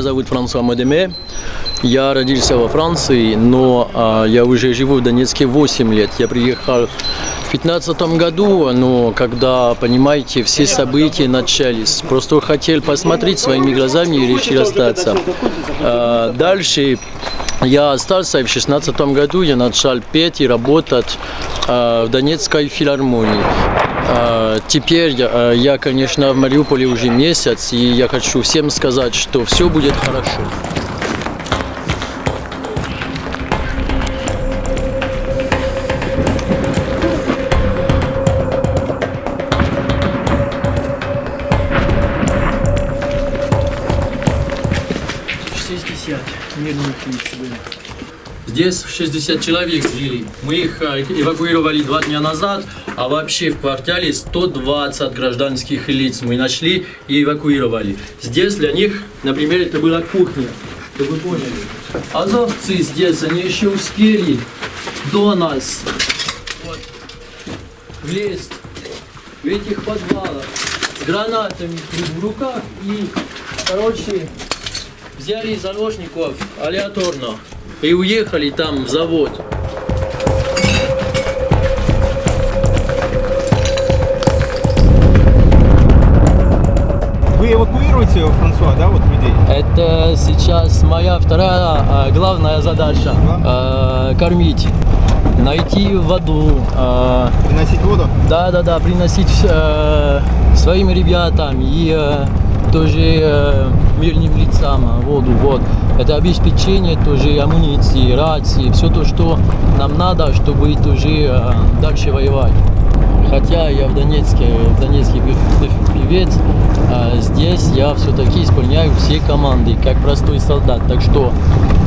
Меня зовут Франсуа Мадеме. Я родился во Франции, но а, я уже живу в Донецке 8 лет. Я приехал в 2015 году, но когда, понимаете, все события начались, просто хотел посмотреть своими глазами и решил остаться. А, дальше я остался, и в 2016 году я начал петь и работать а, в Донецкой филармонии. А, Теперь э, я, конечно, в Мариуполе уже месяц, и я хочу всем сказать, что все будет хорошо. Здесь 60 человек жили. Мы их э, эвакуировали два дня назад, а вообще в квартале 120 гражданских лиц мы нашли и эвакуировали. Здесь для них, например, это была кухня, чтобы вы поняли. Азовцы здесь, они еще успели до нас вот, влезть в этих подвалах с гранатами в руках и, короче, взяли заложников алиаторно и уехали там в завод. Вы эвакуируете, Франсуа, да, вот людей? Это сейчас моя вторая а, главная задача. А, кормить, найти воду. а, Приносить воду? Да, да, да, приносить э, своим ребятам и э, тоже э, мирным лицам э, воду. Вот. Это обеспечение тоже амуниции, рации, все то, что нам надо, чтобы тоже э, дальше воевать. Хотя я в Донецке, в Донецке пев- пев- певец, а здесь я все-таки исполняю все команды, как простой солдат. Так что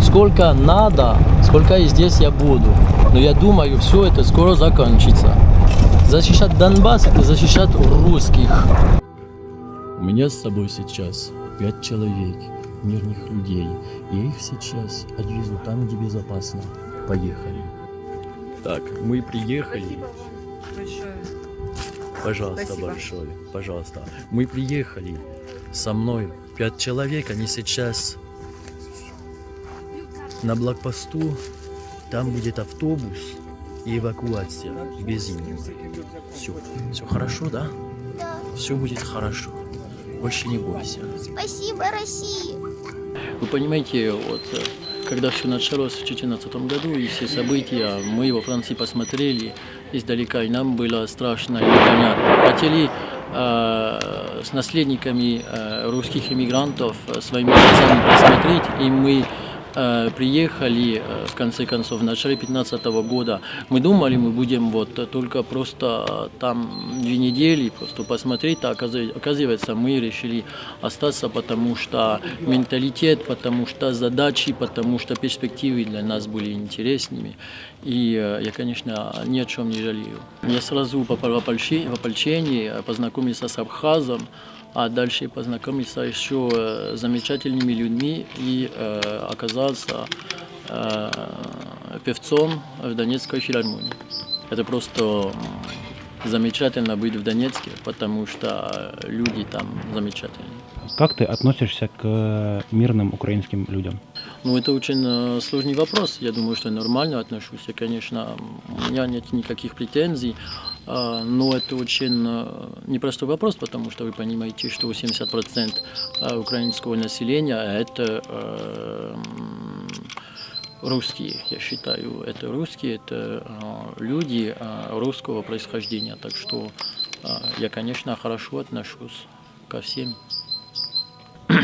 сколько надо, сколько и здесь я буду. Но я думаю, все это скоро закончится. Защищать Донбасс – защищать русских. У меня с собой сейчас пять человек, мирных людей. Я их сейчас отвезу там, где безопасно. Поехали. Так, мы приехали. большое. Пожалуйста, Спасибо. большое. Пожалуйста. Мы приехали. Со мной пять человек. Они сейчас на блокпосту. Там будет автобус и эвакуация без них. Все. Все хорошо, да? Да. Все будет хорошо. Больше не бойся. Спасибо России. Вы понимаете, вот э, когда все началось в 2014 году и все события, мы во Франции посмотрели издалека, и нам было страшно и непонятно. Хотели э, с наследниками э, русских иммигрантов э, своими глазами посмотреть, и мы приехали, э, в конце концов, в начале 2015 года. Мы думали, мы будем вот э, только просто э, там две недели, просто посмотреть, а оказы- оказывается, мы решили остаться, потому что менталитет, потому что задачи, потому что перспективы для нас были интересными. И э, я, конечно, ни о чем не жалею. Я сразу попал в ополчение, познакомился с Абхазом, а дальше познакомился еще э, с замечательными людьми и э, оказался э, певцом в Донецкой филармонии. Это просто замечательно быть в Донецке, потому что люди там замечательные. Как ты относишься к э, мирным украинским людям? Ну, это очень э, сложный вопрос. Я думаю, что я нормально отношусь. Я, конечно, у меня нет никаких претензий, э, но это очень э, непростой вопрос, потому что вы понимаете, что 80% э, украинского населения – это русские, я считаю. Это русские, это люди русского происхождения. Так что я, конечно, хорошо отношусь ко всем.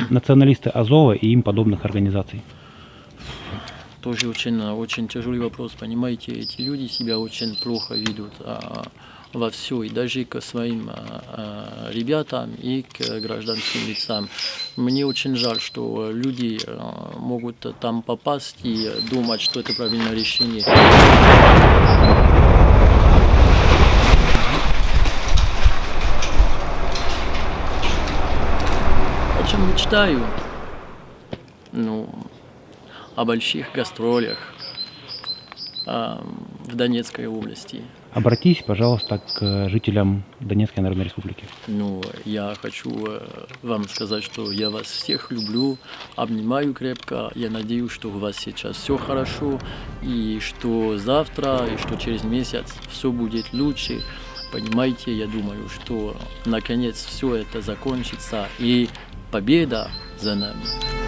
Националисты Азова и им подобных организаций. Тоже очень, очень тяжелый вопрос, понимаете, эти люди себя очень плохо ведут. А, во все, и даже к своим а, ребятам и к гражданским лицам. Мне очень жаль, что люди могут там попасть и думать, что это правильное решение. О чем мечтаю? Ну, о больших гастролях а, в Донецкой области. Обратись, пожалуйста, к жителям Донецкой Народной Республики. Ну, я хочу э, вам сказать, что я вас всех люблю, обнимаю крепко. Я надеюсь, что у вас сейчас все хорошо, и что завтра, и что через месяц все будет лучше. Понимаете, я думаю, что наконец все это закончится, и победа за нами.